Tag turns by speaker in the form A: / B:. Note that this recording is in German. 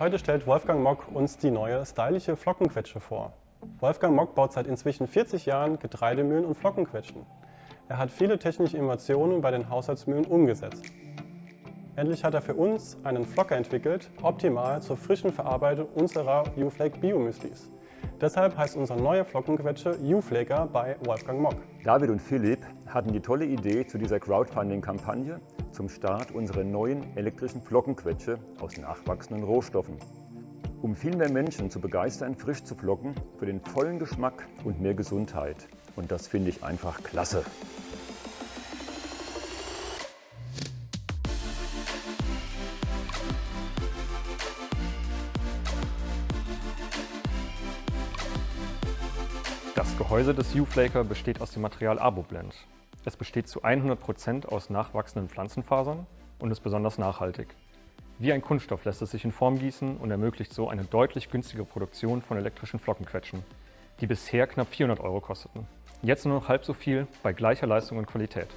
A: Heute stellt Wolfgang Mock uns die neue stylische Flockenquetsche vor. Wolfgang Mock baut seit inzwischen 40 Jahren Getreidemühlen und Flockenquetschen. Er hat viele technische Innovationen bei den Haushaltsmühlen umgesetzt. Endlich hat er für uns einen Flocker entwickelt, optimal zur frischen Verarbeitung unserer U-Flake Bio-Müslis. Deshalb heißt unser neuer Flockenquetsche U-Flaker bei Wolfgang Mock.
B: David und Philipp hatten die tolle Idee zu dieser Crowdfunding-Kampagne zum Start unserer neuen elektrischen Flockenquetsche aus nachwachsenden Rohstoffen. Um viel mehr Menschen zu begeistern, frisch zu flocken, für den vollen Geschmack und mehr Gesundheit. Und das finde ich einfach klasse.
C: Das Gehäuse des U-Flaker besteht aus dem Material Aboblend. Es besteht zu 100% aus nachwachsenden Pflanzenfasern und ist besonders nachhaltig. Wie ein Kunststoff lässt es sich in Form gießen und ermöglicht so eine deutlich günstigere Produktion von elektrischen Flockenquetschen, die bisher knapp 400 Euro kosteten. Jetzt nur noch halb so viel bei gleicher Leistung und Qualität.